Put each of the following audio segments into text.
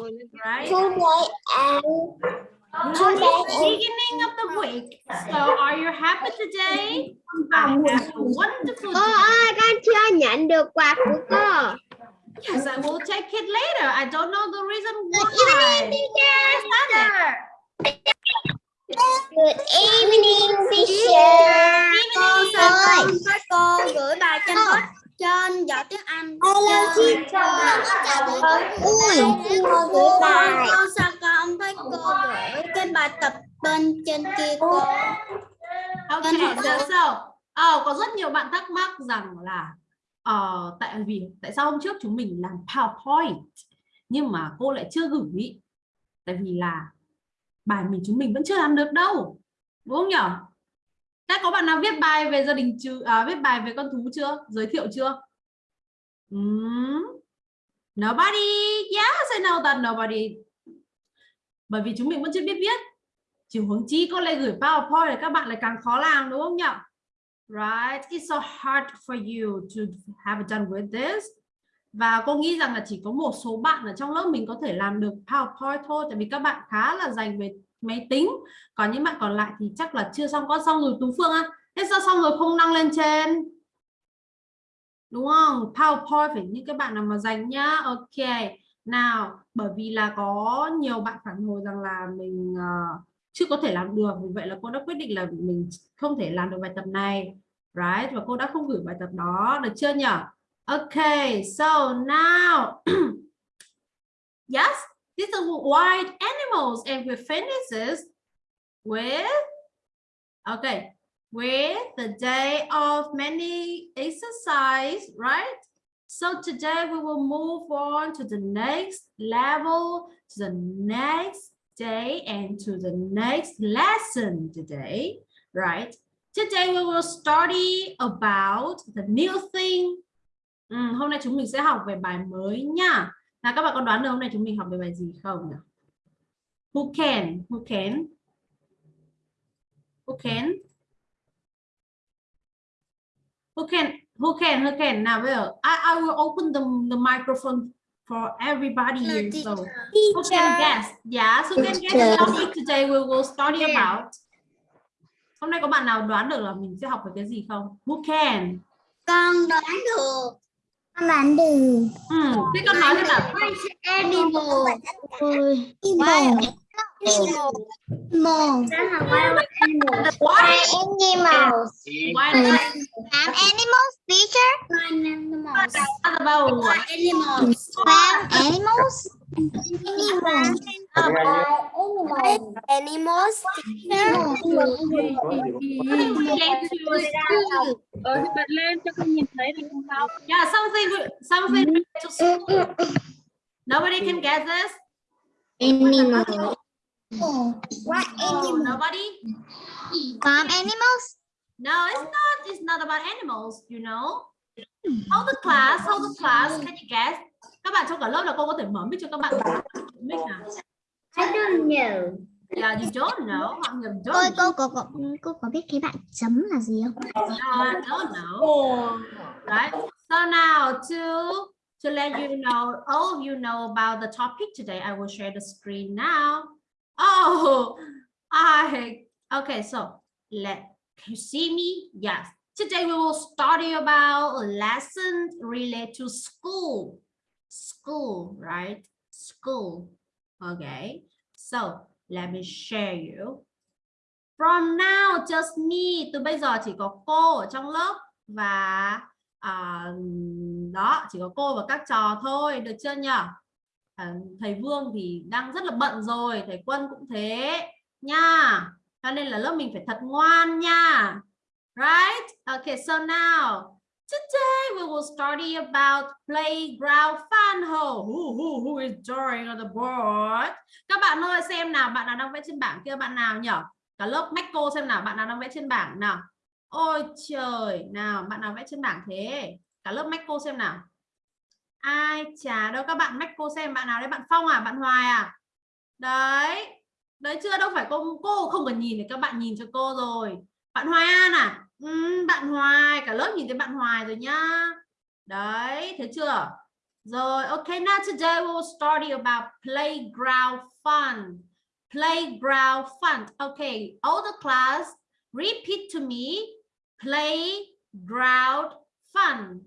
right? Today and Beginning of the week. So are you happy today? I have a wonderful Cô day. ơi, con chưa nhận được quà của cô. Yes, I will take it later. I don't know the reason Good why. evening, teacher. Good evening, teacher. Evening, Cô ơi. Cô gửi bài trên hot trên giỏi tiếng Anh. Hello, teacher. Ui, cô gửi bài. Con sao con thấy cô gửi cái bài tập bên trên kia cô? Okay, so, so ờ, có rất nhiều bạn thắc mắc rằng là ờ, tại vì tại sao hôm trước chúng mình làm PowerPoint nhưng mà cô lại chưa gửi tại vì là bài mình chúng mình vẫn chưa làm được đâu đúng không nhỉ? Các có bạn nào viết bài về gia đình chưa à, viết bài về con thú chưa? Giới thiệu chưa? Hmm. Nobody. Yes, I know that nobody. Bởi vì chúng mình vẫn chưa biết viết. Chỉ hướng chi con lại gửi PowerPoint thì các bạn lại càng khó làm đúng không nhỉ? Right, it's so hard for you to have done with this. Và cô nghĩ rằng là chỉ có một số bạn ở trong lớp mình có thể làm được PowerPoint thôi tại vì các bạn khá là dành về máy tính. Còn những bạn còn lại thì chắc là chưa xong con xong rồi Tú Phương á. Thế sao xong rồi không đăng lên trên? Đúng không? PowerPoint phải như các bạn nào mà dành nhá. Ok. Nào, bởi vì là có nhiều bạn phản hồi rằng là mình uh, chưa có thể làm được vì vậy là cô đã quyết định là mình không thể làm được bài tập này right và cô đã không gửi bài tập đó được chưa nhỉ Ok. so now yes these are white animals and we finish with okay with the day of many exercise right so today we will move on to the next level to the next day and to the next lesson today, right? Today we will study about the new thing. Ừ, hôm nay chúng mình sẽ học về bài mới nha. Nào các bạn có đoán được hôm nay chúng mình học về bài gì không nhỉ? Who can? Who can? Who can? Who can? Who can? Who can? Nào bây giờ I, I will open the, the microphone for everybody here. So who can guess? Yeah, so who can guess the topic today we will study about? Hôm nay có bạn nào đoán được là mình sẽ học về cái gì không? Who can? Con đoán được. Con bán đường. Ừ, thế con nói xem nào. Animal. Ôi. Animal. Animal. Why? Animals. Why not Farm animals, teacher. Animals. about what? Animals. Farm animals. Animals. Animals. Get thì bật lên cho con nhìn thấy được không? Yeah, something something to school. Nobody can guess this? Animals. What Oh, nobody? Farm animals. No, it's not. It's not about animals, you know. Hold the class, hold the class. Can you guess? Các bạn trong cả lớp là cô có thể mở mic cho các bạn. Mic nào? I don't know. Yeah, you don't know. Ngầm Cô don't. cô cô cô cô có biết cái bạn chấm là gì không? No, I don't know. Right. So now to to let you know, all of you know about the topic today, I will share the screen now. Oh, I okay. So let can you see me? Yes. Today we will study about lessons related to school. School, right? School. Okay. So let me share you. From now, just me. Từ bây giờ chỉ có cô ở trong lớp và à, uh, đó chỉ có cô và các trò thôi, được chưa nhỉ? À, thầy Vương thì đang rất là bận rồi, thầy Quân cũng thế nha. Cho nên là lớp mình phải thật ngoan nha. Right? Okay, so now today we will study about playground fun hole. Who, who, who is drawing on the board? Các bạn ơi xem nào, bạn nào đang vẽ trên bảng kia bạn nào nhỉ? Cả lớp Mexico xem nào, bạn nào đang vẽ trên bảng nào? Ôi trời, nào bạn nào vẽ trên bảng thế? Cả lớp Mexico xem nào. Ai chả đâu các bạn mách cô xem bạn nào đấy, bạn Phong à, bạn Hoài à? Đấy. Đấy chưa đâu phải cô cô không cần nhìn thì các bạn nhìn cho cô rồi. Bạn Hoài An à? Ừ, bạn Hoài, cả lớp nhìn thấy bạn Hoài rồi nhá. Đấy, thấy chưa? Rồi, okay, now today we will study about playground fun. Playground fun. Okay, all the class repeat to me. Playground fun.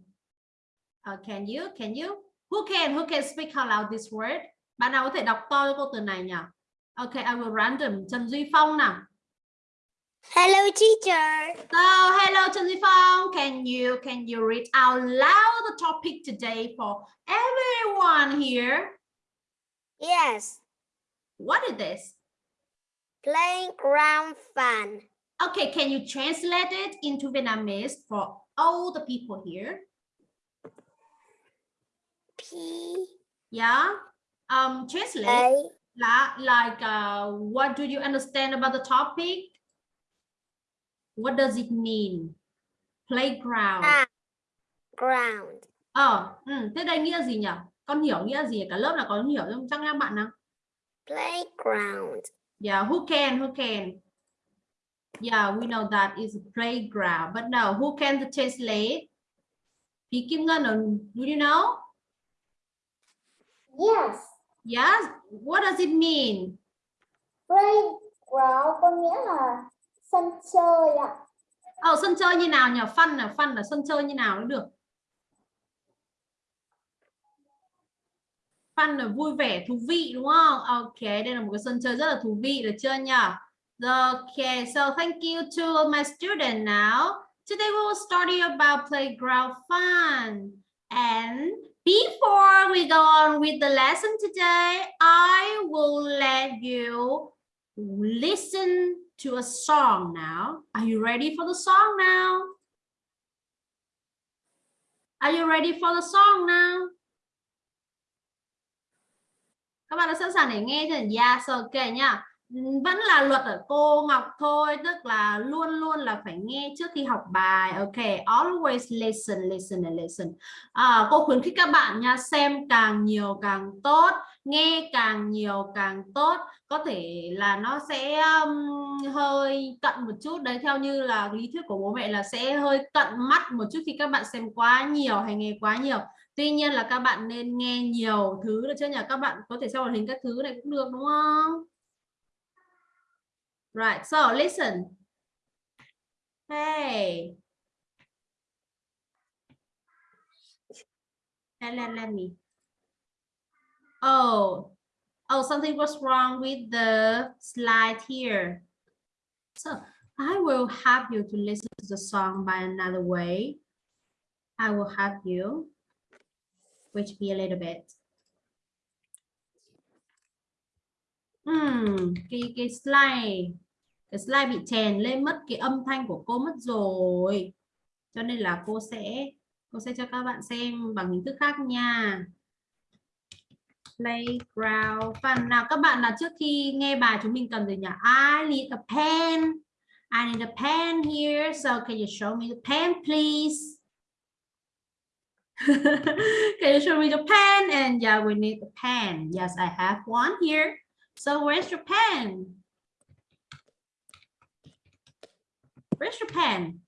Uh, can you? Can you? Who can? Who can speak out loud this word? Bạn nào có thể đọc to cho cô từ này nhỉ? Okay, I will random. Trần Duy Phong nào. Hello teacher. So, hello Trần Duy Phong. Can you can you read out loud the topic today for everyone here? Yes. What is this? Playground fun. Okay, can you translate it into Vietnamese for all the people here? Yeah. Um, translate A la- like uh, what do you understand about the topic? What does it mean? Playground. À. ground. Ờ, ừ, thế đây nghĩa gì nhỉ? Con hiểu nghĩa gì? Cả lớp là có hiểu không? Chắc các bạn nào? Playground. Yeah, who can? Who can? Yeah, we know that is a playground, but no, who can translate? Phí Kim Ngân, do you know? Yes. Yes. What does it mean? Playground có nghĩa là sân chơi ạ. Ờ, sân chơi như nào nhỉ? Fun là fun là sân chơi như nào cũng được. Fun là vui vẻ, thú vị đúng không? Ok, đây là một cái sân chơi rất là thú vị được chưa nhỉ? Okay, so thank you to all my students now. Today we will study about playground fun. And before we go on with the lesson today, I will let you listen to a song now. Are you ready for the song now? Are you ready for the song now? Các bạn đã sẵn sàng để nghe chưa? Yes, ok nha. Vẫn là luật ở cô Ngọc thôi, tức là luôn luôn là phải nghe trước khi học bài. Ok, always listen, listen and listen. À, cô khuyến khích các bạn nha, xem càng nhiều càng tốt, nghe càng nhiều càng tốt. Có thể là nó sẽ um, hơi cận một chút đấy, theo như là lý thuyết của bố mẹ là sẽ hơi cận mắt một chút khi các bạn xem quá nhiều hay nghe quá nhiều. Tuy nhiên là các bạn nên nghe nhiều thứ được chưa nhỉ? Các bạn có thể xem màn hình các thứ này cũng được đúng không? Right, so listen. Hey. Let, let, let me. Oh, oh, something was wrong with the slide here. So I will have you to listen to the song by another way. I will have you, which be a little bit. Hmm, cái cái slide cái slide bị chèn lên mất cái âm thanh của cô mất rồi. Cho nên là cô sẽ cô sẽ cho các bạn xem bằng hình thức khác nha. Playground fun. Nào các bạn là trước khi nghe bài chúng mình cần gì nhỉ? I need a pen. I need a pen here. So can you show me the pen please? can you show me the pen? And yeah, we need a pen. Yes, I have one here. So where's your pen? Where's your pen?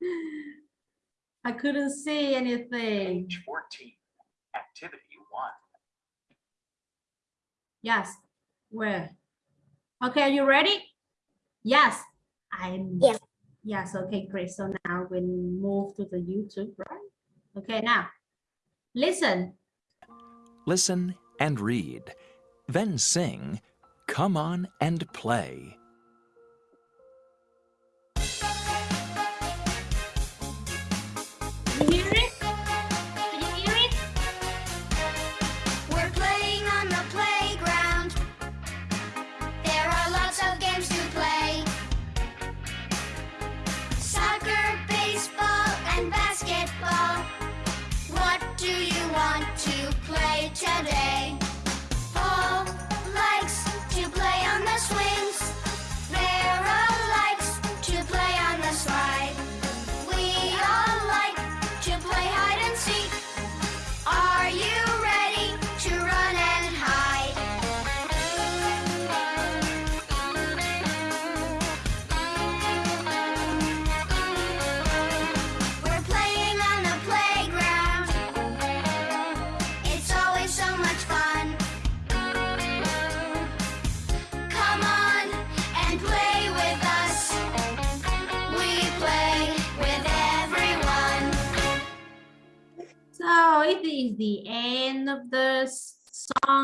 I couldn't see anything. Page 14, activity one. Yes. Where? Okay, are you ready? Yes. I'm Yes. Yes, okay, great. So now we move to the YouTube, right? Okay, now listen. Listen and read. Then sing, Come on and play. Play today?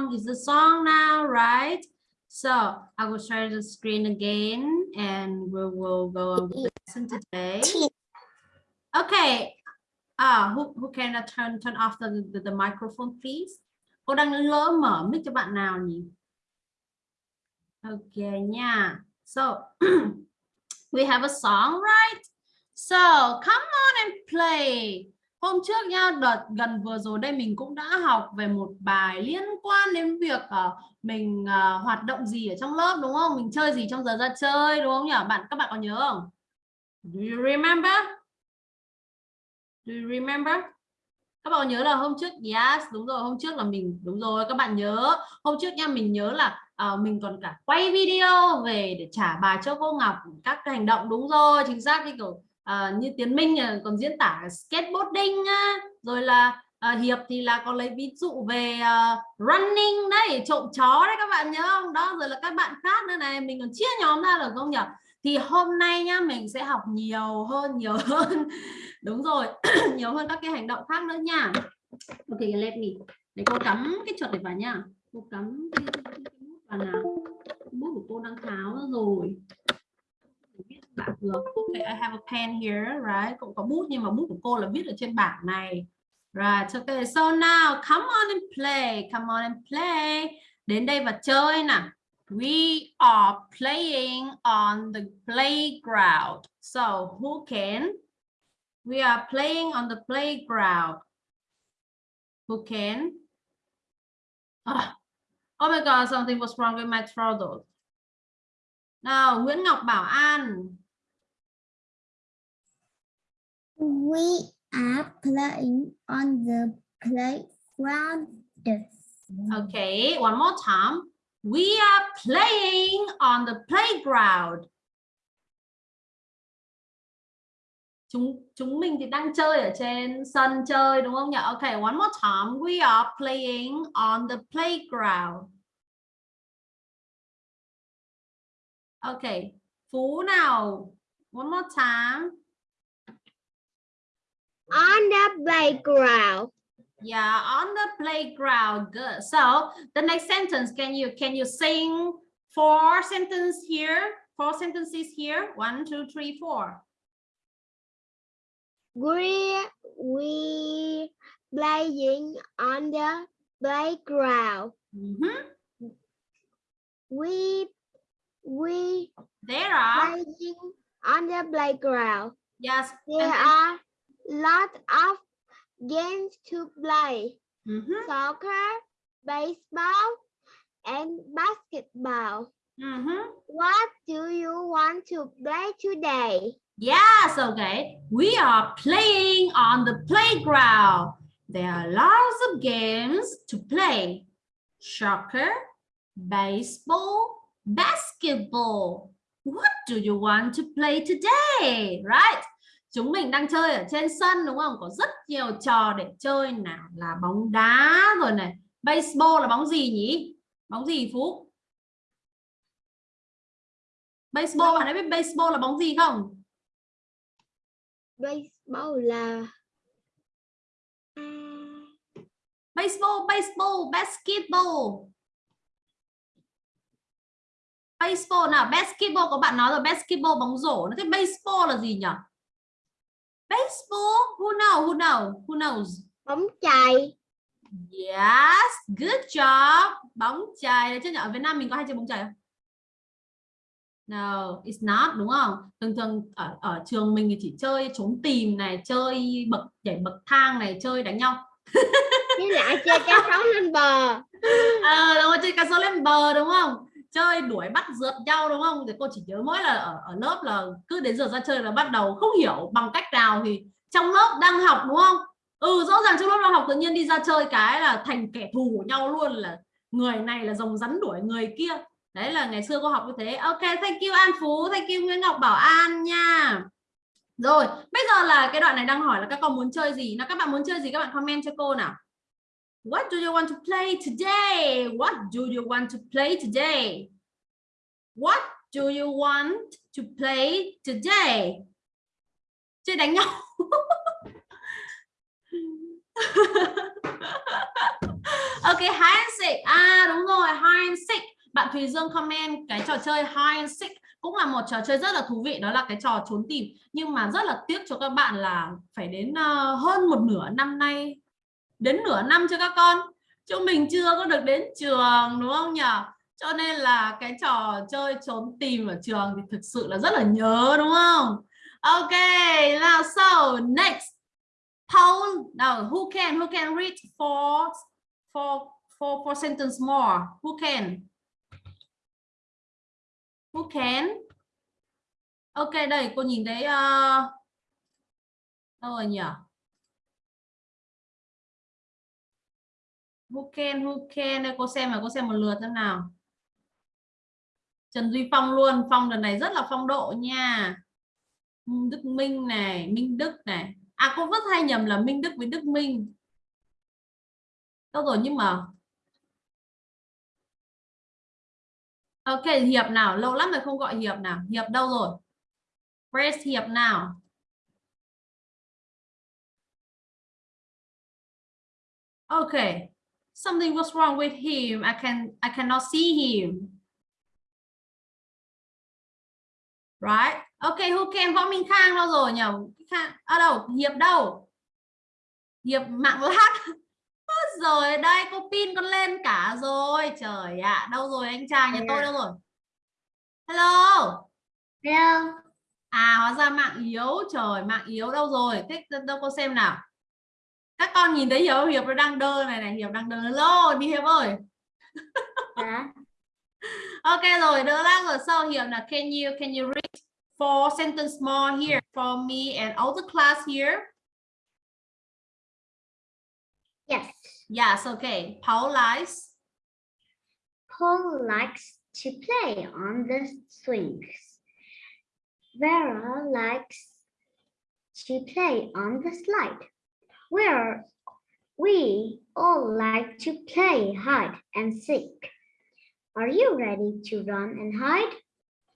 Song. Is the song now, right? So I will share the screen again and we will go on with the lesson today. Okay. Ah, who, who can uh, turn turn off the, the, the microphone, please? Cô đang lỡ mở mic cho bạn nào nhỉ? Okay nha. So we have a song, right? So come on and play. Hôm trước nha, đợt gần vừa rồi đây mình cũng đã học về một bài liên quan đến việc ờ, mình ờ, hoạt động gì ở trong lớp đúng không? Mình chơi gì trong giờ ra chơi đúng không nhỉ? Bạn các bạn có nhớ không? Do you remember? Do you remember? Các bạn có nhớ là hôm trước yes, đúng rồi, hôm trước là mình đúng rồi, các bạn nhớ. Hôm trước nha mình nhớ là à, mình còn cả quay video về để trả bài cho cô Ngọc các cái hành động đúng rồi, chính xác đi kiểu ờ, như Tiến Minh còn diễn tả skateboarding rồi là ờ, Hiệp thì là còn lấy ví dụ về uh, running đấy, trộm chó đấy các bạn nhớ không? Đó rồi là các bạn khác nữa này, mình còn chia nhóm ra được không nhỉ? Thì hôm nay nhá mình sẽ học nhiều hơn, nhiều hơn. Đúng rồi, nhiều hơn các cái hành động khác nữa nha. Ok, let me. Để cô cắm cái chuột này vào nha. Cô cắm cái, cái, cái, cái bút vào nào. Cái bút của cô đang tháo rồi. Bảng được. Ok, I have a pen here, right? Cũng có bút nhưng mà bút của cô là viết ở trên bảng này. Right, okay. So now come on and play. Come on and play. Đến đây và chơi nè. We are playing on the playground. So who can? We are playing on the playground. Who can? oh, Oh my God, something was wrong with my throat. Nào, Nguyễn Ngọc Bảo An. We are playing on the playground. Okay, one more time. We are playing on the playground. Chúng chúng mình thì đang chơi ở trên sân chơi đúng không nhỉ? Okay, one more time. We are playing on the playground. Okay, Phú nào. One more time. On the playground. Yeah, on the playground. Good. So the next sentence, can you can you sing four sentences here? Four sentences here. One, two, three, four. We we playing on the playground. Mhm. We we There are playing on the playground. yes. There and are lot of games to play. Mhm, Soccer, baseball, and basketball. mhm. What do you want to play today? Yes, okay. We are playing on the playground. There are lots of games to play. Soccer, baseball, basketball. What do you want to play today? Right? Chúng mình đang chơi ở trên sân đúng không? Có rất nhiều trò để chơi nào là bóng đá rồi này. Baseball là bóng gì nhỉ? Bóng gì Phú? Baseball bạn ấy biết baseball là bóng gì không? Baseball là baseball baseball basketball baseball nào basketball có bạn nói rồi basketball bóng rổ nó thế baseball là gì nhỉ baseball who know who know who knows bóng chày. yes good job bóng chày đấy chứ nhỉ ở Việt Nam mình có hay chơi bóng chày không No, it's not đúng không? Thường thường ở ở trường mình thì chỉ chơi trốn tìm này, chơi bậc nhảy bậc thang này, chơi đánh nhau. Với lại chơi cá sấu lên bờ. Ờ đúng rồi, chơi cá sấu lên bờ đúng không? Chơi đuổi bắt rượt nhau đúng không? Thì cô chỉ nhớ mỗi là ở ở lớp là cứ đến giờ ra chơi là bắt đầu không hiểu bằng cách nào thì trong lớp đang học đúng không? Ừ rõ ràng trong lớp đang học tự nhiên đi ra chơi cái là thành kẻ thù của nhau luôn là người này là rồng rắn đuổi người kia. Đấy là ngày xưa cô học như thế. Ok, thank you An Phú, thank you Nguyễn Ngọc Bảo An nha. Rồi, bây giờ là cái đoạn này đang hỏi là các con muốn chơi gì? Nào các bạn muốn chơi gì các bạn comment cho cô nào. What do you want to play today? What do you want to play today? What do you want to play today? Chơi đánh nhau. ok, hide and seek. À đúng rồi, hide and seek. Bạn Thùy Dương comment cái trò chơi hide and seek cũng là một trò chơi rất là thú vị đó là cái trò trốn tìm nhưng mà rất là tiếc cho các bạn là phải đến ờ, hơn một nửa năm nay đến nửa năm cho các con? Chúng mình chưa có được đến trường đúng không nhỉ cho nên là cái trò chơi trốn tìm ở trường thì thực sự là rất là nhớ đúng không? Ok now so next. Paul now who can who can read four four four four sentence more? Who can? Who can? Ok đây cô nhìn thấy uh, đâu rồi nhỉ who can who can? Đây cô xem mà cô xem một lượt xem nào. Trần Duy Phong luôn, Phong lần này rất là phong độ nha. Đức Minh này, Minh Đức này. À cô rất hay nhầm là Minh Đức với Đức Minh. Đâu rồi, nhưng mà Ok, Hiệp nào? Lâu lắm rồi không gọi Hiệp nào. Hiệp đâu rồi? Press Hiệp nào? Ok something was wrong with him. I can I cannot see him. Right? Ok who can? Võ minh khang đâu rồi nhỉ? Ở à, đâu? Hiệp đâu? Hiệp mạng lát. Rồi đây cô pin con lên cả rồi. Trời ạ à, đâu rồi anh trai? Nhà tôi đâu rồi? Hello? Hello. à hóa ra mạng yếu. Trời mạng yếu đâu rồi? Thích đâu cô xem nào các con nhìn thấy hiệp hiệp nó đang đơ này này hiệp đang đơ hello đi hiệp ơi Dạ. ok rồi đỡ lát rồi sau hiệp là can you can you read four sentence more here for me and all the class here Yes. yes okay Paul likes Paul likes to play on the swings. Vera likes to play on the slide. Where we all like to play hide and seek. Are you ready to run and hide?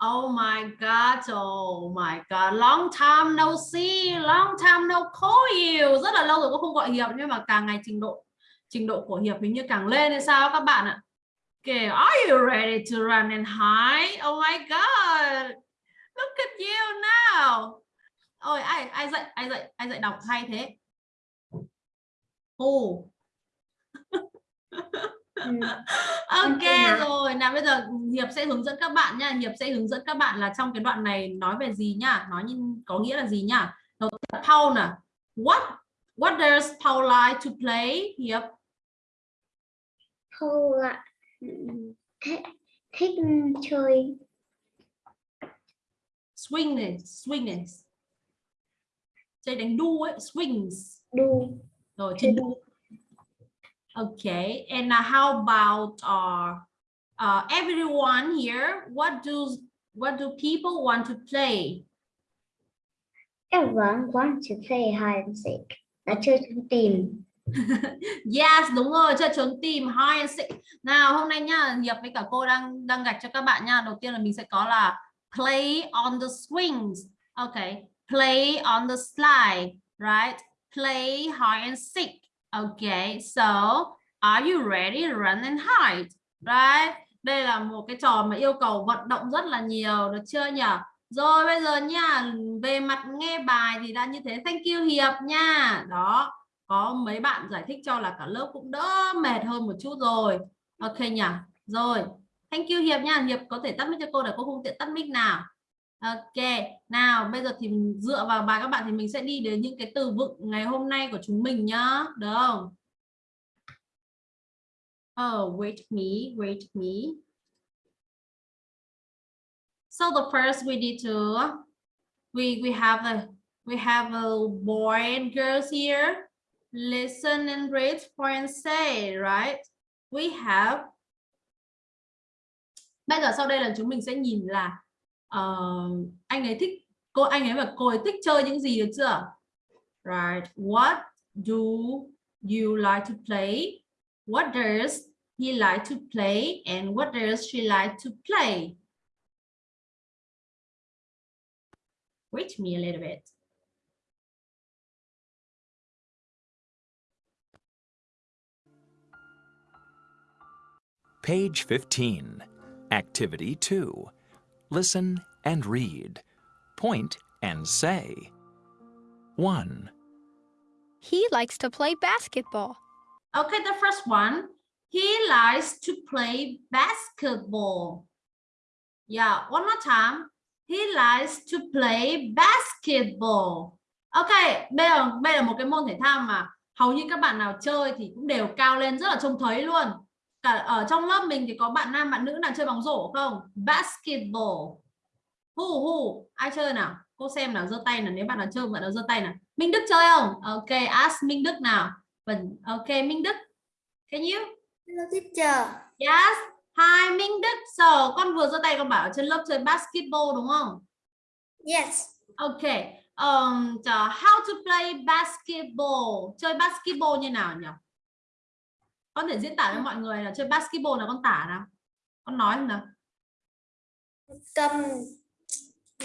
Oh my God, oh my God, long time no see, long time no call you. Rất là lâu rồi cũng không gọi Hiệp nhưng mà càng ngày trình độ trình độ của Hiệp hình như càng lên hay sao các bạn ạ. Okay, are you ready to run and hide? Oh my God, look at you now. Ôi, ai ai dạy ai dạy ai dạy đọc hay thế? Ồ. Ừ. ok rồi. Nào bây giờ hiệp sẽ hướng dẫn các bạn nha hiệp sẽ hướng dẫn các bạn là trong cái đoạn này nói về gì nhá. Nói như có nghĩa là gì nhá? Đầu tiên Paul nè. What what does Paul like to play hiệp? Paul thích thích chơi. Swing này swing này. Chơi đánh đu ấy swings. Đu rồi chơi đu okay and uh, how about uh, uh, everyone here what do what do people want to play Everyone wants to play hide and seek. Là chơi trốn tìm. Yes, đúng rồi, chơi trốn tìm hide and seek. Nào, hôm nay nhá, Hiệp với cả cô đang đang gạch cho các bạn nha. Đầu tiên là mình sẽ có là play on the swings. Okay, play on the slide, right? Play hide and seek. Okay, so are you ready to run and hide? Right? Đây là một cái trò mà yêu cầu vận động rất là nhiều, được chưa nhỉ? Rồi bây giờ nha, về mặt nghe bài thì đã như thế. Thank you Hiệp nha. Đó, có mấy bạn giải thích cho là cả lớp cũng đỡ mệt hơn một chút rồi ok nhỉ rồi thank you hiệp nha hiệp có thể tắt mic cho cô để cô không tiện tắt mic nào ok, nào, bây giờ thì dựa vào bài các bạn thì mình sẽ đi đến những cái từ vựng ngày hôm nay của chúng mình nhá, được không? Oh wait me wait me. So the first we need to, we we have a, we have a boy and girls here. Listen and read for and say, right? We have. Bây giờ sau đây là chúng mình sẽ nhìn là ờ, anh ấy thích cô anh ấy và cô ấy thích chơi những gì được chưa? Right. What do you like to play? What does he like to play? And what does she like to play? Wait me a little bit. Page 15. Activity 2. Listen and read. Point and say. 1, He likes to play basketball. Okay, the first one. He likes to play basketball. Yeah, one more time. He likes to play basketball. Ok, đây là, đây là một cái môn thể thao mà hầu như các bạn nào chơi thì cũng đều cao lên rất là trông thấy luôn. Cả ở trong lớp mình thì có bạn nam bạn nữ nào chơi bóng rổ không? Basketball. Hu hu, ai chơi nào? Cô xem nào, giơ tay nào, nếu bạn nào chơi bạn nào giơ tay nào. Minh Đức chơi không? Ok, ask Minh Đức nào. Vâng, ok Minh Đức. Can you? Hello teacher. Yes. Hi Minh Đức. So, con vừa giơ tay con bảo ở trên lớp chơi basketball đúng không? Yes. Okay. Um, so how to play basketball? Chơi basketball như nào nhỉ? Con thể diễn tả với mọi người là chơi basketball là con tả nào. Con nói không nào. Cầm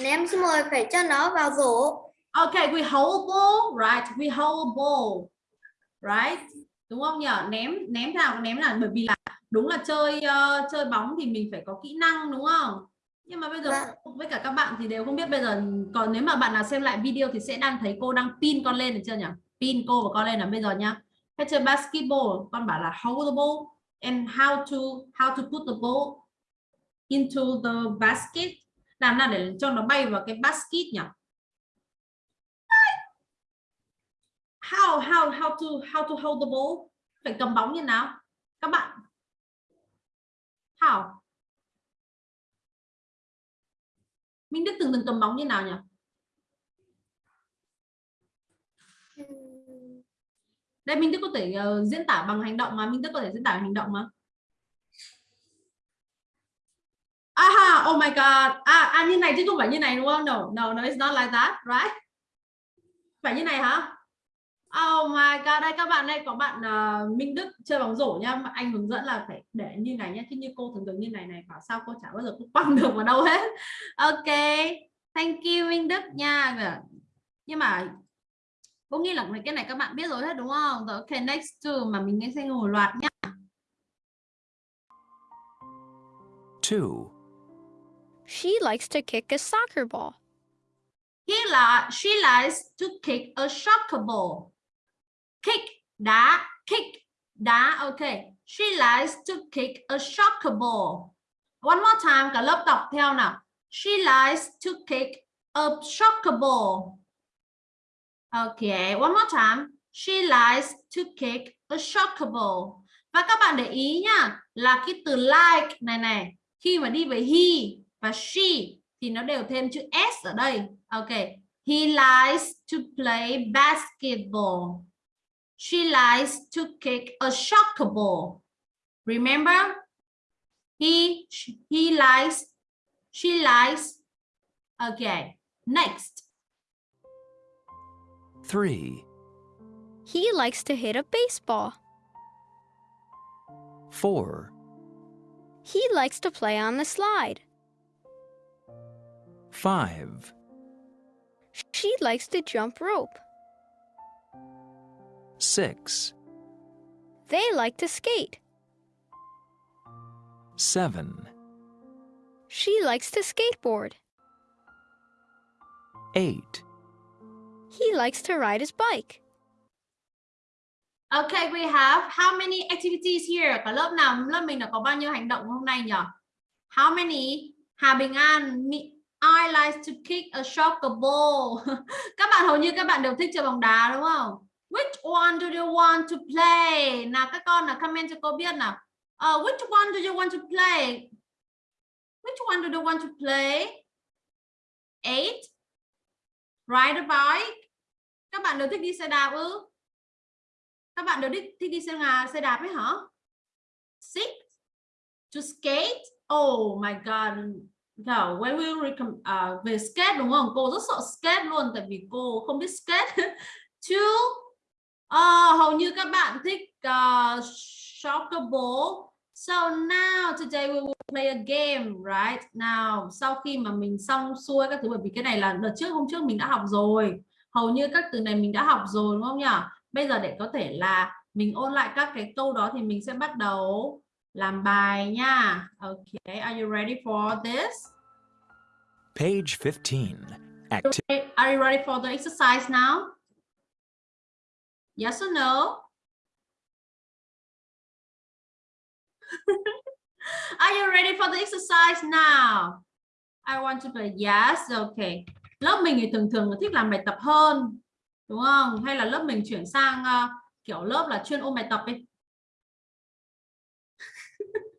ném xong rồi phải cho nó vào rổ. Okay, we hold ball, right? We hold ball, right? Đúng không nhỉ? Ném ném nào ném là bởi vì là đúng là chơi ờ, chơi bóng thì mình phải có kỹ năng đúng không? Nhưng mà bây giờ Vâng. với cả các bạn thì đều không biết bây giờ còn nếu mà bạn nào xem lại video thì sẽ đang thấy cô đang pin con lên được chưa nhỉ? Pin cô và con lên là bây giờ nhá. Hay chơi basketball, con bảo là hold the ball and how to how to put the ball into the basket. Làm nào để cho nó bay vào cái basket nhỉ? how how how to how to hold the ball? Phải cầm bóng như nào? Các bạn. How? Minh Đức từng từng cầm bóng như nào nhỉ? Đây Minh Đức có thể uh, diễn tả bằng hành động mà Minh Đức có thể diễn tả bằng hành động mà. Aha oh my god. À, à như này chứ không phải như này đúng không? No no no it's not like that right? Phải như này hả? Oh my god, đây các bạn đây có bạn uh, Minh Đức chơi bóng rổ nhá, anh hướng dẫn là phải để như này nhá, chứ như cô thường thường như này này, bảo sao cô chả bao giờ cô quăng được vào đâu hết. Ok, thank you Minh Đức nha. Dạ. Nhưng mà cô nghĩ là cái này các bạn biết rồi hết đúng không? Rồi, ok, next to mà mình nghe sẽ ngồi loạt nhá. 2, She likes to kick a soccer ball. He là she likes to kick a soccer ball. Kick đá, kick đá. Ok. She likes to kick a soccer ball. One more time cả lớp đọc theo nào. She likes to kick a soccer ball. Okay, one more time. She likes to kick a soccer ball. Và các bạn để ý nhá, là cái từ like này này, khi mà đi với he và she thì nó đều thêm chữ s ở đây. Ok. He likes to play basketball. She likes to kick a soccer ball. Remember? He he likes she likes Okay. Next. 3, He likes to hit a baseball. 4, He likes to play on the slide. 5, She likes to jump rope. 6, They like to skate. 7, She likes to skateboard. 8, He likes to ride his bike. Okay, we have how many activities here? Cả lớp nào lớp mình đã có bao nhiêu hành động hôm nay nhỉ? How many? Hà Bình An, me, I like to kick a soccer ball. các bạn hầu như các bạn đều thích chơi bóng đá đúng không? Which one do you want to play? Nào các con nào comment cho cô biết nào. Uh, which one do you want to play? Which one do you want to play? Eight. Ride a bike. Các bạn đều thích đi xe đạp ư? Các bạn đều thích, thích đi xe ngà, xe đạp ấy hả? Six. To skate. Oh my god. no when we recom uh, à, về skate đúng không? Cô rất sợ skate luôn tại vì cô không biết skate. Two. Uh, ờ, hầu như các bạn thích ờ, uh, soccer ball. So now today we will play a game, right? Now, sau khi mà mình xong xuôi các thứ bởi vì cái này là đợt trước hôm trước mình đã học rồi. Hầu như các từ này mình đã học rồi đúng không nhỉ? Bây giờ để có thể là mình ôn lại các cái câu đó thì mình sẽ bắt đầu làm bài nha. Okay, are you ready for this? Page 15. Activity Are you ready for the exercise now? Yes or no? Are you ready for the exercise now? I want to play yes. Okay. Lớp mình thì thường thường thích làm bài tập hơn. Đúng không? Hay là lớp mình chuyển sang uh, kiểu lớp là chuyên ôn bài tập ấy.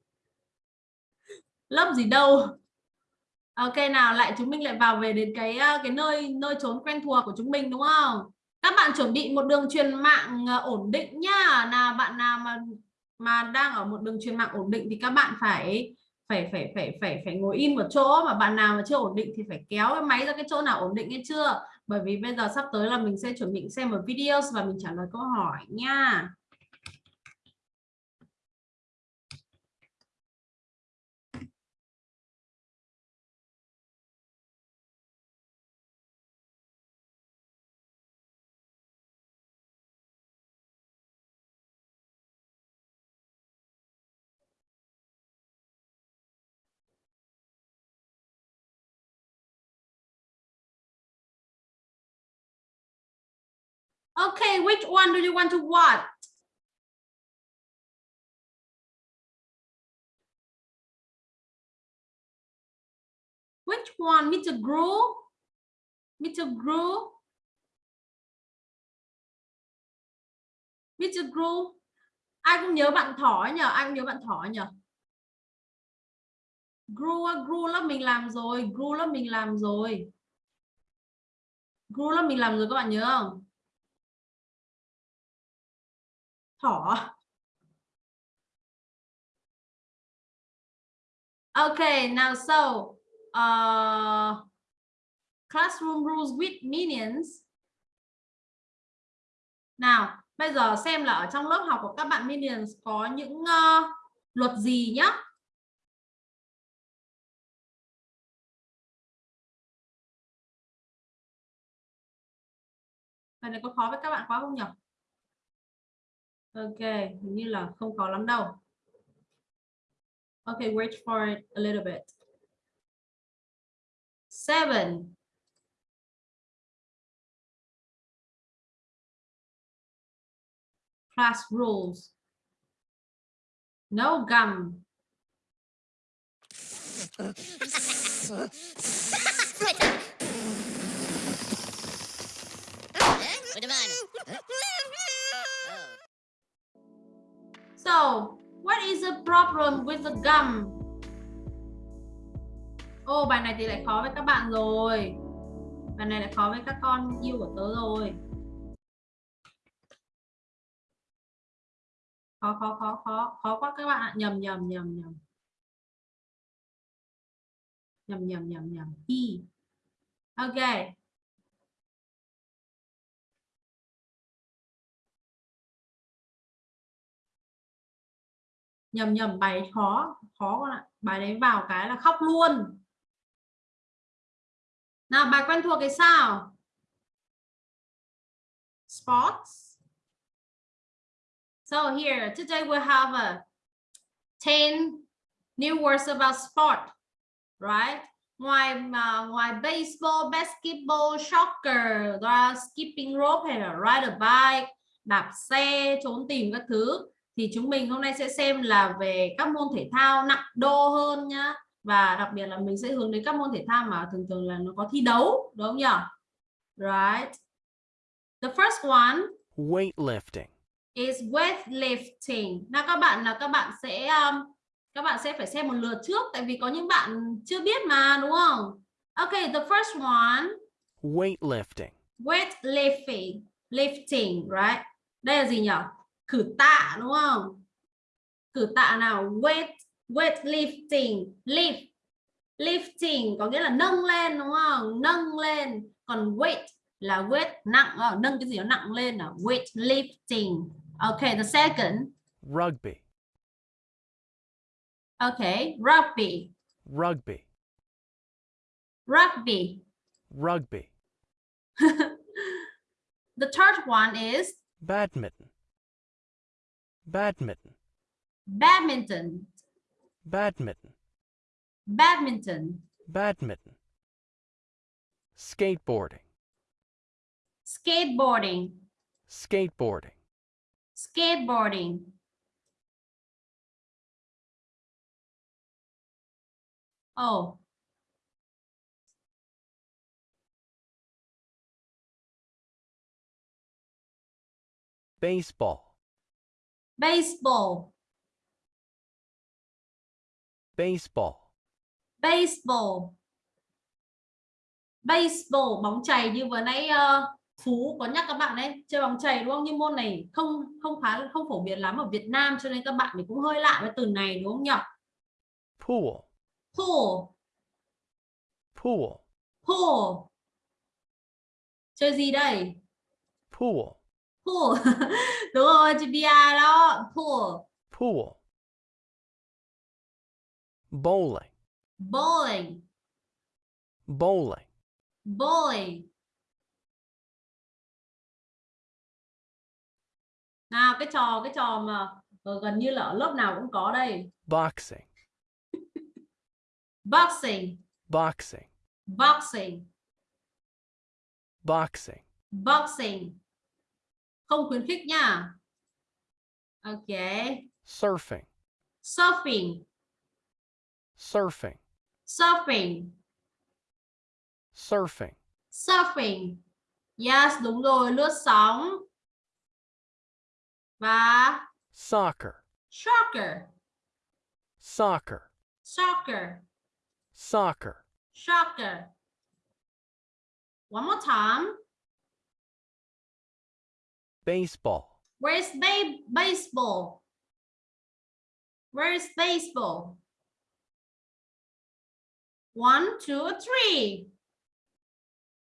lớp gì đâu. Ok nào lại chúng mình lại vào về đến cái ờ, cái nơi nơi trốn quen thuộc của chúng mình đúng không? Các bạn chuẩn bị một đường truyền mạng ờ, ổn định nhá. Nào bạn nào mà mà đang ở một đường truyền mạng ổn định thì các bạn phải phải phải phải phải phải ngồi im một chỗ mà bạn nào mà chưa ổn định thì phải kéo cái máy ra cái chỗ nào ổn định hay chưa? Bởi vì bây giờ sắp tới là mình sẽ chuẩn bị xem một video và mình trả lời câu hỏi nha. Okay, which one do you want to watch? Which one, Mr. Gru? Mr. Gru? Mr. Gru? Ai cũng nhớ bạn thỏ nhờ? Ai cũng nhớ bạn thỏ nhờ? Gru, á, lớp mình làm rồi, Gru lớp mình làm rồi. Gru lớp mình làm rồi các bạn nhớ không? Thỏ Okay, now so uh, classroom rules with minions. Nào, bây giờ xem là ở trong lớp học của các bạn minions có những uh, luật gì nhá. Bài này có khó với các bạn quá không nhỉ? Ok, hình như là không có lắm đâu. Okay, wait for it a little bit. Seven. Class rules. No gum. So, what is the problem with the gum? Ô, oh, bài này thì lại khó với các bạn rồi. Bài này lại khó với các con yêu của tớ rồi. Khó, khó, khó, khó, khó quá các bạn ạ. Nhầm, nhầm, nhầm, nhầm. Nhầm, nhầm, nhầm, nhầm. E. Okay. Nhầm nhầm, bài khó khó con ạ. Bài đấy vào cái là khóc luôn. Nào, bài quen thuộc cái sao? Sports. So here, today we have a 10 new words about sport, right? Ngoài mà, ngoài baseball, basketball, soccer skipping rope hay là ride a bike, đạp xe, trốn tìm các thứ thì chúng mình hôm nay sẽ xem là về các môn thể thao nặng đô hơn nhá. Và đặc biệt là mình sẽ hướng đến các môn thể thao mà thường thường là nó có thi đấu đúng không nhỉ? Right. The first one weightlifting. is weightlifting. Nào các bạn là các bạn sẽ um, các bạn sẽ phải xem một lượt trước tại vì có những bạn chưa biết mà đúng không? Okay the first one weightlifting. Weightlifting. Lifting right? Đây là gì nhỉ khử tạ đúng không? Khử tạ nào? Weight weight lifting lift. Lifting có nghĩa là nâng lên đúng không? Nâng lên. Còn weight là weight nặng à, nâng cái gì nó nặng lên là weight lifting okay the second. Rugby. Okay rugby. Rugby. Rugby. Rugby. The third one is badminton badminton. Badminton. Badminton, badminton. Badminton. Skateboarding, skateboarding. Skateboarding. skateboarding. Oh. Baseball, baseball. Baseball. baseball. Baseball bóng chày như vừa nãy ờ, Phú có nhắc các bạn đấy chơi bóng chày đúng không? Nhưng môn này không không khá không phổ biến lắm ở Việt Nam cho nên các bạn thì cũng hơi lạ với từ này đúng không nhỉ? Pool, pool. Pool, pool. Chơi gì đây? Pool, pool. Đúng rồi chị Bia đó. Pool. Pool. Bowling, bowling. Bowling. bowling. Nào cái trò cái trò mà ờ, gần như là ở lớp nào cũng có đây. Boxing, boxing. Boxing, boxing. Boxing. boxing không khuyến khích nha. Ok. Surfing, surfing. Surfing, surfing. Surfing. surfing. Yes đúng rồi lướt sóng. Và Soccer, soccer. Soccer, soccer. Soccer. soccer. One more time Baseball, where's ba- baseball where's baseball one two three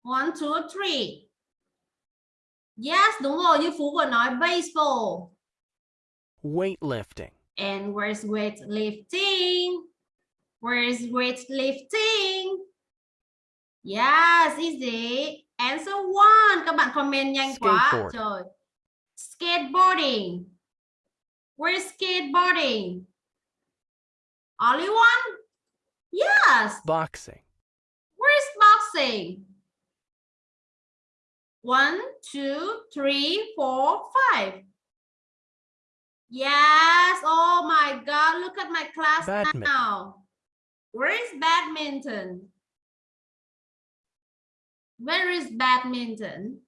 one two three yes đúng rồi như phú vừa nói baseball weightlifting, And where's weightlifting? Where's weightlifting? Yes, easy. Answer one. Các bạn comment nhanh quá. Trời. Skateboarding. Where's skateboarding? Only one? Yes. boxing, Where's boxing? One, two, three, four, five. Yes. Oh my God. Look at my class Badminton. now. Where is badminton? Where is badminton?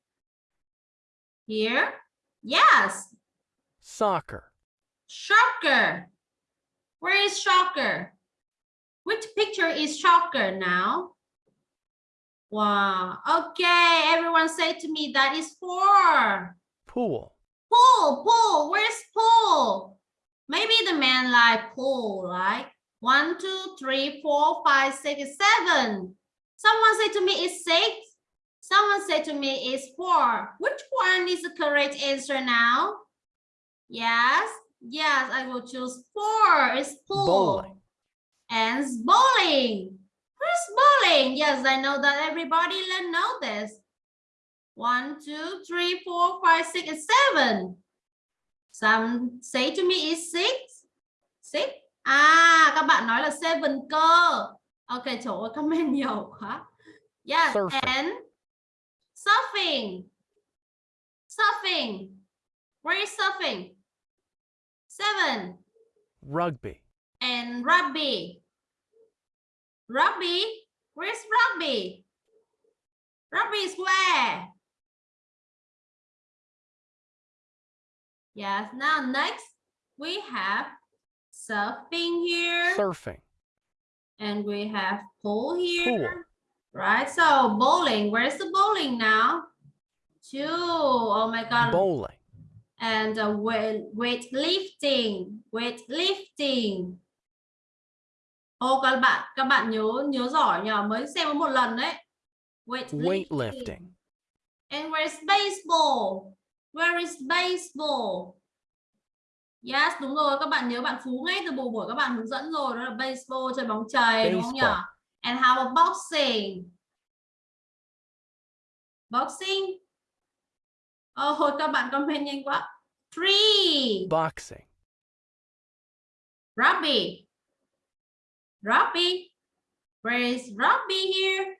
Here? Yes. soccer, Shocker. Where is shocker? Which picture is shocker now? Wow. Okay, everyone say to me that is four. pool, Pool, pool. Where's pool? Maybe the man like pool, right? One, two, three, four, five, six, seven. Someone say to me it's six. Someone say to me it's four. Which one is the correct answer now? Yes, yes, I will choose four. It's pool. Bowling. And it's bowling. Where's bowling? Yes, I know that everybody know this. One, two, three, four, five, six, and seven. Some say to me it's six. Six. À, các bạn nói là seven cơ. Ok, trời ơi, comment nhiều quá. Yes, Surfing. and surfing. Surfing. Where is surfing? Seven. rugby, And rugby. Rugby? Where's rugby? Rugby is where? Yes, now next we have surfing here surfing, and we have pool here. Pool. Right, so bowling, where's the bowling now? Two, oh my God. bowling, and uh, weight weightlifting. Weightlifting. Ô các bạn các bạn nhớ nhớ giỏi nhờ. Mới xem có một lần đấy. Weightlifting. Weightlifting, and where's baseball? Where is baseball? Yes đúng rồi. Các bạn nhớ bạn phú ngay từ buổi buổi các bạn hướng dẫn rồi. Đó là baseball chơi bóng chày đúng không nhỉ. And how about boxing boxing hồi các bạn comment nhanh quá. Three. boxing, Robbie. Robbie. Where is Robbie here?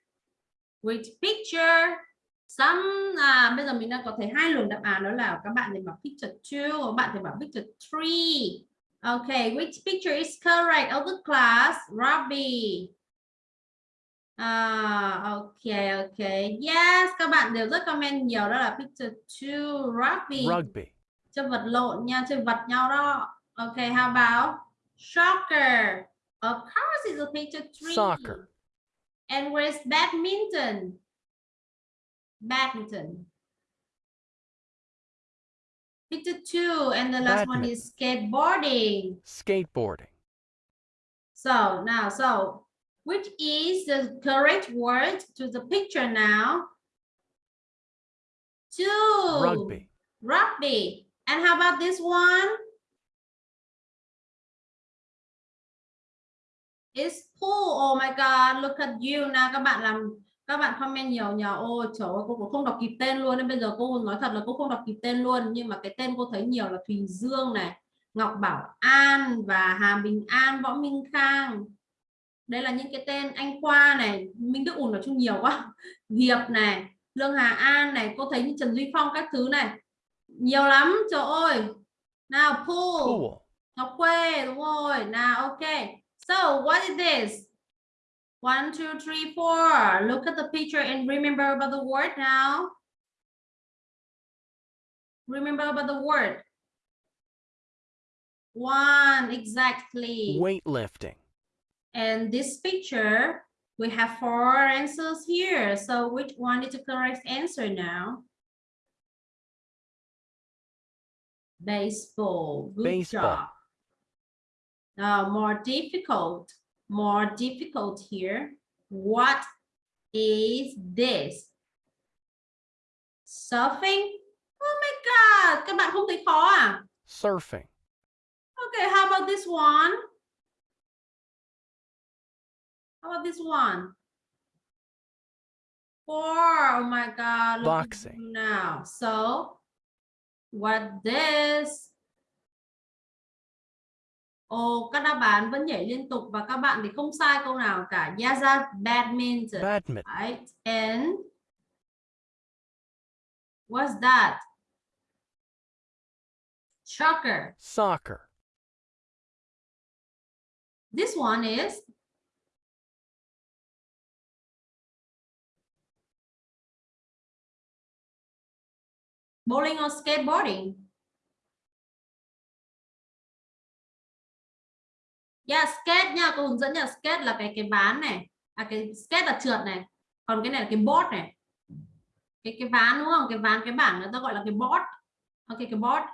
Which picture? Some à, bây giờ mình đang có thấy hai luồng đáp án đó là các bạn thì bảo picture 2, các bạn thì bảo picture 3. Okay, which picture is correct of the class? Robbie. À, ok, ok. Yes, các bạn đều rất comment nhiều đó là picture 2, Robbie. Rugby. Chơi vật lộn nha, chơi vật nhau đó. Ok, how about soccer? Of course it's a picture 3. Soccer. And where's badminton? Badminton. Picture two, and the last one is skateboarding. Skateboarding. So now, so which is the correct word to the picture now? Two. Rugby. Rugby. And how about this one? It's pool. Oh my God, look at you. Nào các bạn làm các bạn comment nhiều nhờ ôi trời ơi cô cũng không đọc kịp tên luôn nên bây giờ cô nói thật là cô không đọc kịp tên luôn nhưng mà cái tên cô thấy nhiều là Thùy Dương này Ngọc Bảo An và Hà Bình An Võ Minh Khang đây là những cái tên anh Khoa này Minh Đức Ún nói chung nhiều quá Diệp này Lương Hà An này cô thấy như Trần Duy Phong các thứ này nhiều lắm trời ơi nào pool Pool. Ngọc Quê đúng rồi nào ok so what is this One, two, three, four. Look at the picture and remember about the word now. Remember about the word. One, exactly. Weightlifting. And this picture, we have four answers here. So which one is the correct answer now? Baseball. Good Baseball. job. Now more difficult more difficult here. What is this? Surfing? Oh my God, các bạn không thấy khó à? Surfing. Okay, how about this one? How about this one? Four, oh my God. Boxing. Now, so what this? Ồ, các đáp án vẫn nhảy liên tục và các bạn thì không sai câu nào cả. Yes, badminton. Badminton. Right? And what's that? Soccer. Soccer. This one is bowling or skateboarding. Yeah, skate nha, cô hướng dẫn nha, skate là cái cái ván này. À cái skate là trượt này. Còn cái này là cái board này. Cái cái ván đúng không? Cái ván cái bảng người ta gọi là cái board. Ok cái board.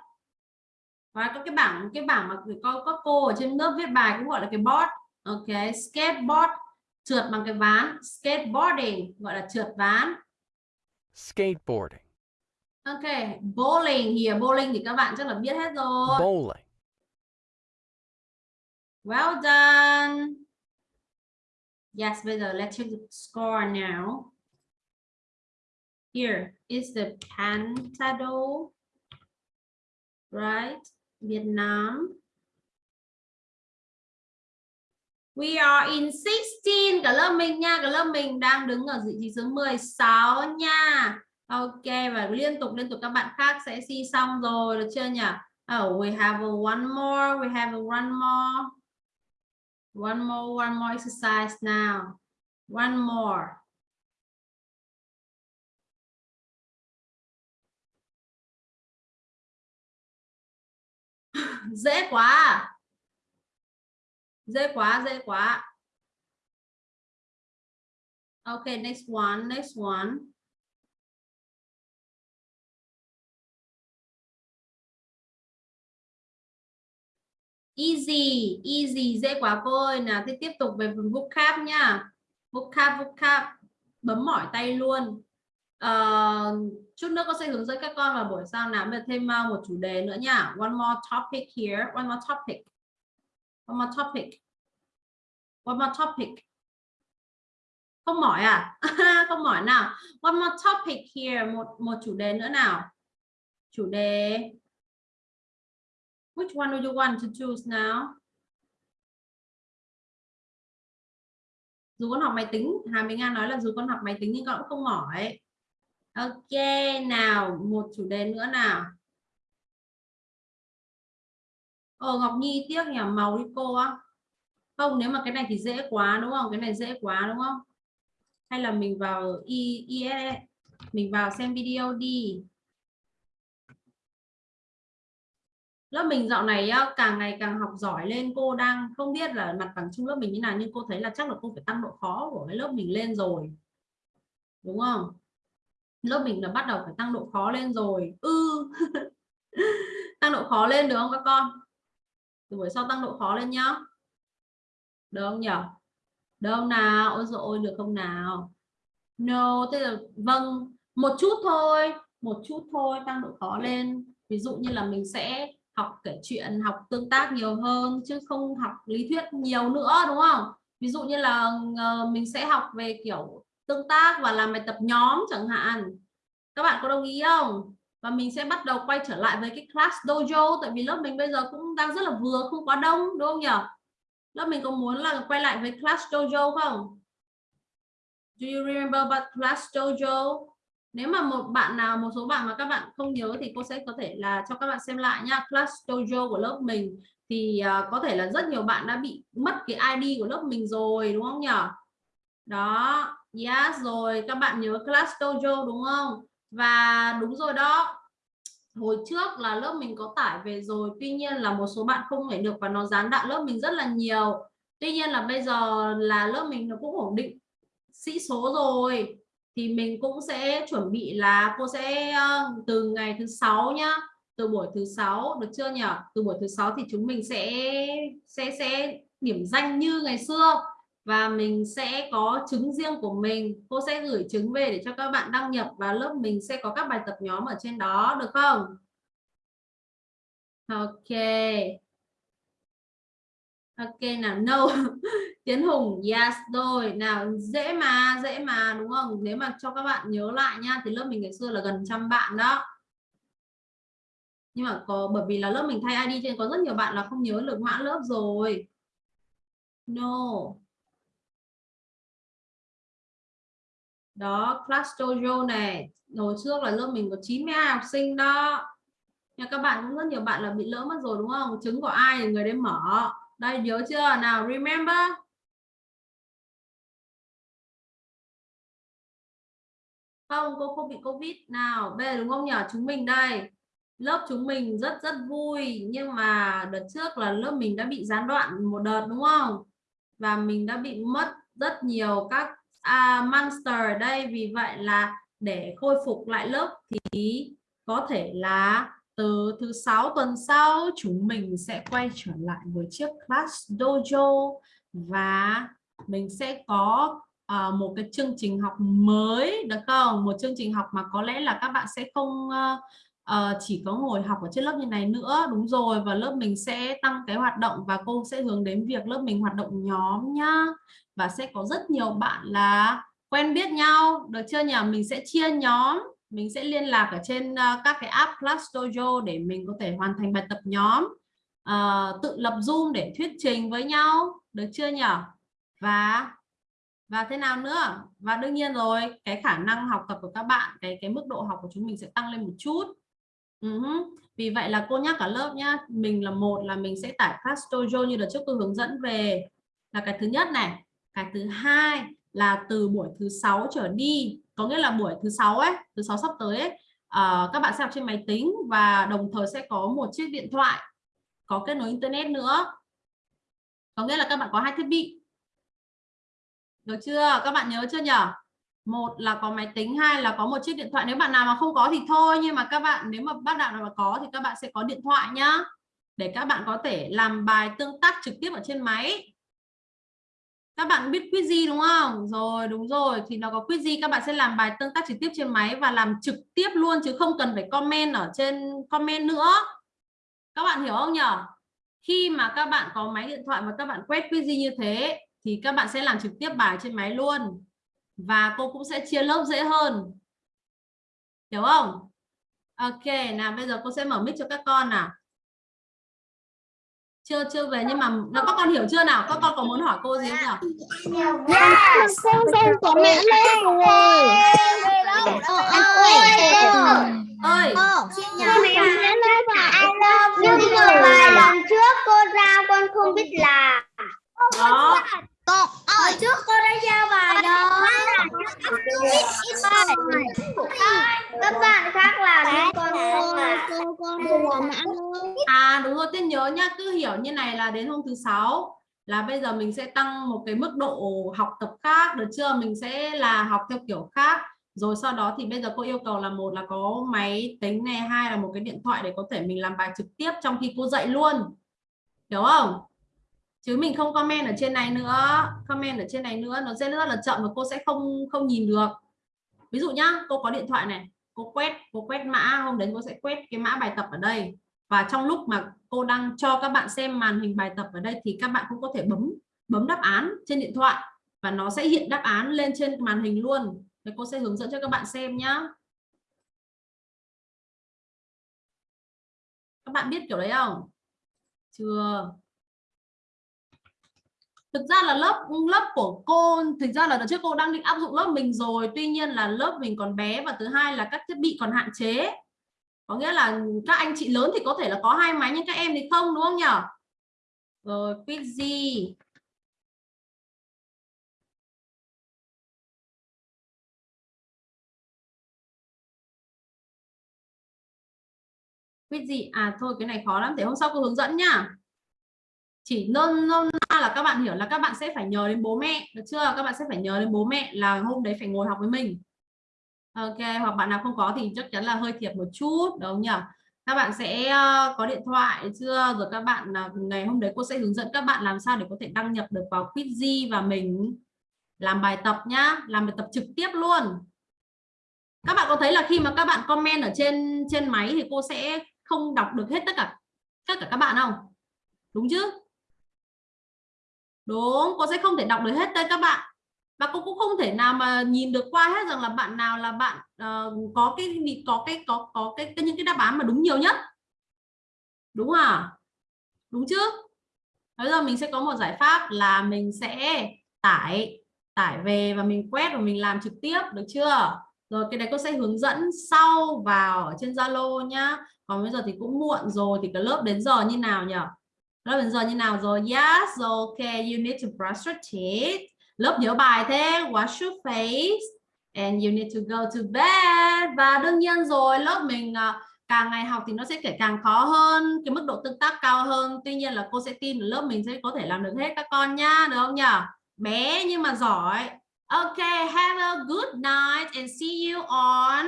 Và có cái bảng cái bảng mà có có cô ở trên lớp viết bài cũng gọi là cái board. Ok, skateboard trượt bằng cái ván, skateboarding gọi là trượt ván. Skateboarding. Ok, bowling here, bowling thì các bạn chắc là biết hết rồi. Bowling. Well done. Yes, bây giờ let's check the score now. Here is the Pantado, right? Vietnam. We are in 16, cả lớp mình nha, cả lớp mình đang đứng ở vị trí số 16 nha. Ok, và liên tục liên tục các bạn khác sẽ see xong rồi, được chưa nhỉ? Oh, we have a one more, we have a one more. One more, one more exercise now. One more. dễ quá. Dễ quá, dễ quá. Okay, next one, next one. Easy, easy, dễ quá cô ơi. Nào, thì tiếp tục về phần vocab nha. Vocab, vocab. Bấm mỏi tay luôn. uh, chút nữa con sẽ hướng dẫn các con vào buổi sau nào bây thêm ờ, một chủ đề nữa nha. One more topic here. One more topic. One more topic. One more topic. Không mỏi à? Không mỏi nào. One more topic here. Một một chủ đề nữa nào. Chủ đề Which one do you want to choose now? Dù con học máy tính, Hà Minh An nói là dù con học máy tính nhưng con cũng không mỏi. Ok, nào, một chủ đề nữa nào. Ồ Ngọc Nhi tiếc nhỉ, màu đi cô á. Không, nếu mà cái này thì dễ quá đúng không? Cái này dễ quá đúng không? Hay là mình vào IES, mình vào xem video đi. Lớp mình dạo này càng ngày càng học giỏi lên, cô đang không biết là mặt bằng chung lớp mình như nào, nhưng cô thấy là chắc là cô phải tăng độ khó của cái lớp mình lên rồi. Đúng không? Lớp mình là bắt đầu phải tăng độ khó lên rồi. Ư. Ừ. tăng độ khó lên được không các con? Từ buổi sau tăng độ khó lên nhá. Được không nhỉ? Được không nào? Ôi dồi được không nào? No, thế là vâng một chút thôi, một chút thôi, tăng độ khó lên. Ví dụ như là mình sẽ học kể chuyện, học tương tác nhiều hơn, chứ không học lý thuyết nhiều nữa, đúng không? Ví dụ như là ờ, mình sẽ học về kiểu tương tác và làm bài tập nhóm chẳng hạn. Các bạn có đồng ý không? Và mình sẽ bắt đầu quay trở lại với cái class dojo, tại vì lớp mình bây giờ cũng đang rất là vừa, không quá đông, đúng không nhỉ? Lớp mình có muốn là quay lại với class dojo không? Do you remember about class dojo? Nếu mà một bạn nào một số bạn mà các bạn không nhớ thì cô sẽ có thể là cho các bạn xem lại nha class dojo của lớp mình thì uh, có thể là rất nhiều bạn đã bị mất cái ID của lớp mình rồi đúng không nhỉ đó yes rồi các bạn nhớ class dojo đúng không? Và đúng rồi đó. Hồi trước là lớp mình có tải về rồi tuy nhiên là một số bạn không thể được và nó gián đoạn lớp mình rất là nhiều. Tuy nhiên là bây giờ là lớp mình nó cũng ổn định sĩ số rồi thì mình cũng sẽ chuẩn bị là cô sẽ ờ, từ ngày thứ sáu nhá, từ buổi thứ sáu, được chưa nhỉ từ buổi thứ sáu thì chúng mình sẽ sẽ sẽ điểm danh như ngày xưa. Và mình sẽ có chứng riêng của mình. Cô sẽ gửi chứng về để cho các bạn đăng nhập và lớp mình sẽ có các bài tập nhóm ở trên đó, được không? Ok ok, nào, no. Tiến hùng, yes, rồi. Nào, dễ mà dễ mà, đúng không? Nếu mà cho các bạn nhớ lại nha, thì lớp mình ngày xưa là gần trăm bạn đó. Nhưng mà có, bởi vì là lớp mình thay ID cho nên có rất nhiều bạn là không nhớ được mã lớp rồi. No. Đó, class dojo này. Hồi trước là lớp mình có 92 học sinh đó. Nhưng các bạn cũng rất nhiều bạn là bị lỡ mất rồi, đúng không? Chứng của ai thì người đấy mở đây nhớ chưa? Nào remember. Không cô không bị covid. Nào bây giờ đúng không nhỉ? Chúng mình đây. Lớp chúng mình rất rất vui. Nhưng mà đợt trước là lớp mình đã bị gián đoạn một đợt đúng không? Và mình đã bị mất rất nhiều các à, monster ở đây. Vì vậy là để khôi phục lại lớp thì có thể là từ thứ sáu tuần sau chúng mình sẽ quay trở lại với chiếc class dojo và mình sẽ có uh, một cái chương trình học mới được không? Một chương trình học mà có lẽ là các bạn sẽ không uh, uh, chỉ có ngồi học ở trên lớp như này nữa. Đúng rồi và lớp mình sẽ tăng cái hoạt động và cô sẽ hướng đến việc lớp mình hoạt động nhóm nhá. Và sẽ có rất nhiều bạn là quen biết nhau được chưa nhỉ? Mình sẽ chia nhóm mình sẽ liên lạc ở trên ờ, các cái app Class Dojo để mình có thể hoàn thành bài tập nhóm uh, tự lập Zoom để thuyết trình với nhau. Được chưa nhỉ và và thế nào nữa? Và đương nhiên rồi cái khả năng học tập của các bạn cái cái mức độ học của chúng mình sẽ tăng lên một chút. Uh -huh. vì vậy là cô nhắc cả lớp nhá mình là một là mình sẽ tải Class Dojo như là trước tôi hướng dẫn về. Là cái thứ nhất này. Cái thứ hai là từ buổi thứ sáu trở đi có nghĩa là buổi thứ sáu ấy thứ sáu sắp tới ấy, uh, các bạn sẽ học trên máy tính và đồng thời sẽ có một chiếc điện thoại có kết nối internet nữa. Có nghĩa là các bạn có hai thiết bị. Được chưa? Các bạn nhớ chưa nhỉ một là có máy tính hai là có một chiếc điện thoại. Nếu bạn nào mà không có thì thôi nhưng mà các bạn nếu mà bác đạo nào mà có thì các bạn sẽ có điện thoại nhá. Để các bạn có thể làm bài tương tác trực tiếp ở trên máy các bạn biết quiz đúng không? Rồi, đúng rồi. Thì nó có quiz các bạn sẽ làm bài tương tác trực tiếp trên máy và làm trực tiếp luôn chứ không cần phải comment ở trên comment nữa. Các bạn hiểu không nhở? Khi mà các bạn có máy điện thoại và các bạn quét quiz như thế, thì các bạn sẽ làm trực tiếp bài trên máy luôn. Và cô cũng sẽ chia lớp dễ hơn. Hiểu không? Ok, nào bây giờ cô sẽ mở mic cho các con nào chưa chưa về nhưng mà là các con hiểu chưa nào các con có muốn hỏi cô gì không nào Con con của mẹ lên rồi. ơi Nhưng mà vài lần trước cô giao con không biết làm. đó Hồi trước cô đã giao bài đó. Các bạn khác làm nhưng con. Cô con à đúng rồi tiên nhớ nhá cứ hiểu như này là đến hôm thứ sáu là bây giờ mình sẽ tăng một cái mức độ học tập khác được chưa mình sẽ là học theo kiểu khác rồi sau đó thì bây giờ cô yêu cầu là một là có máy tính này hai là một cái điện thoại để có thể mình làm bài trực tiếp trong khi cô dạy luôn hiểu không chứ mình không comment ở trên này nữa. Comment ở trên này nữa, nó sẽ rất là chậm và cô sẽ không không nhìn được. Ví dụ nhá, cô có điện thoại này, cô quét cô quét mã, hôm đấy cô sẽ quét cái mã bài tập ở đây. Và trong lúc mà cô đang cho các bạn xem màn hình bài tập ở đây thì các bạn cũng có thể bấm bấm đáp án trên điện thoại và nó sẽ hiện đáp án lên trên màn hình luôn. Thì cô sẽ hướng dẫn cho các bạn xem nhá. Các bạn biết kiểu đấy không? Chưa thực ra là lớp lớp của cô, thực ra là đợt trước cô đang định áp dụng lớp mình rồi. Tuy nhiên là lớp mình còn bé và thứ hai là các thiết bị còn hạn chế. Có nghĩa là các anh chị lớn thì có thể là có hai máy nhưng các em thì không, đúng không nhỉ? Rồi Quizzy gì à thôi, cái này khó lắm, để hôm sau cô hướng dẫn nhá chỉ nôn nôn na là các bạn hiểu là các bạn sẽ phải nhờ đến bố mẹ, được chưa? Các bạn sẽ phải nhờ đến bố mẹ là hôm đấy phải ngồi học với mình. Ok, hoặc bạn nào không có thì chắc chắn là hơi thiệt một chút, đúng không nhỉ? Các bạn sẽ ờ, có điện thoại chưa? Rồi các bạn ờ, ngày hôm đấy cô sẽ hướng dẫn các bạn làm sao để có thể đăng nhập được vào Quizzy và mình làm bài tập nhá, làm bài tập trực tiếp luôn. Các bạn có thấy là khi mà các bạn comment ở trên trên máy thì cô sẽ không đọc được hết tất cả tất cả các bạn không? Đúng chứ? Đúng cô sẽ không thể đọc được hết đây các bạn. Và cô cũng không thể nào mà nhìn được qua hết rằng là bạn nào là bạn uh, có cái có cái có có cái, cái những cái đáp án mà đúng nhiều nhất. Đúng à? Đúng chứ? Bây giờ mình sẽ có một giải pháp là mình sẽ tải tải về và mình quét và mình làm trực tiếp được chưa? Rồi cái này cô sẽ hướng dẫn sau vào ở trên Zalo nhá. Còn bây giờ thì cũng muộn rồi thì cái lớp đến giờ như nào nhỉ lớp mình giờ như nào rồi? Yes, okay, you need to brush your teeth. Lớp nhớ bài thế. Wash your face. And you need to go to bed. Và đương nhiên rồi, lớp mình à, càng ngày học thì nó sẽ kể càng khó hơn. Cái mức độ tương tác cao hơn. Tuy nhiên là cô sẽ tin là lớp mình sẽ có thể làm được hết các con nhá, được không nhỉ bé nhưng mà giỏi. Okay, have a good night and see you on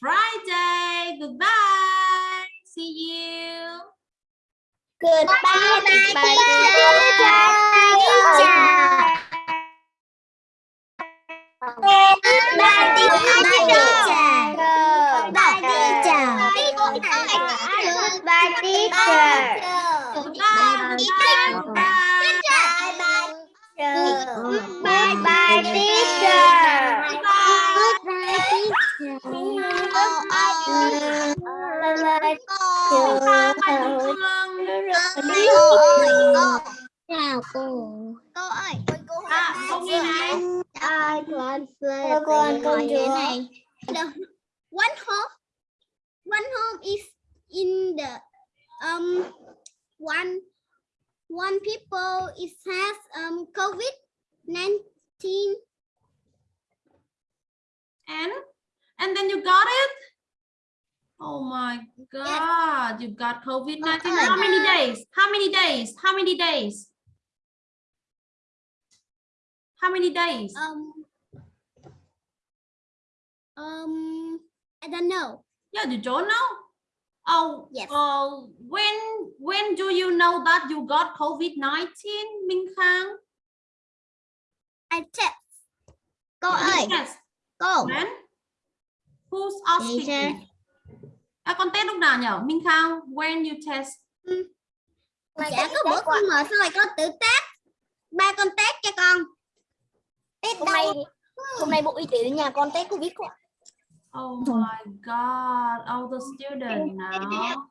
Friday. Goodbye. See you. Goodbye, Goodbye, Goodbye, teacher. Goodbye, teacher. Goodbye, teacher. goodbye goodbye Goodbye, teacher. Bye bye Phương Chào cô. Cô ơi, cô cô à không nghe này Ai con Cô con con chúa này. One home, one home is in the um one one people is has um COVID nineteen. and and then you got it oh my god you got covid-19 Oh, how many days how many days how many days how many days Um. Um. I don't know. yeah you don't know oh Yes. uh, when when do you know that you got covid-19 minh khang I test. Go, You test. Go. when who's asking à con test lúc nào nhở minh khang when you test Dạ có bữa con mở xong rồi con tự test. Ba con test cho con. Test Hôm nay, hôm nay Bộ Y tế đến nhà con test Covid cô ạ. Oh my god, all the students now.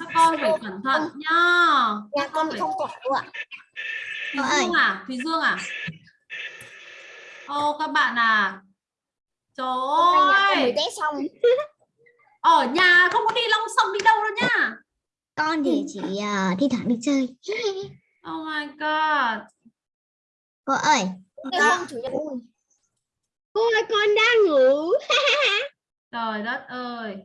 các con phải cẩn thận nhá Nhà con bị không quả đâu ạ. Thùy. Dương à Thùy Dương à ô các bạn à trời ơi mới xong. ở nhà không có đi long sông đi đâu đâu nhá Con thì chỉ ờ, thi thoảng đi chơi. oh my god Cô ơi. Con chủ nhật. Cô ơi con đang ngủ. trời đất ơi